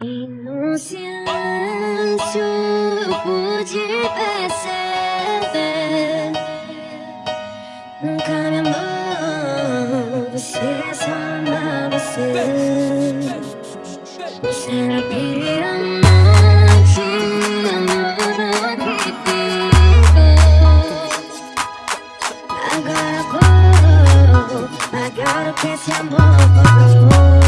E no silêncio pude perceber Nunca me amou, você só ama você Você era pirante, amor que ficou Agora vou pagar o que esse amor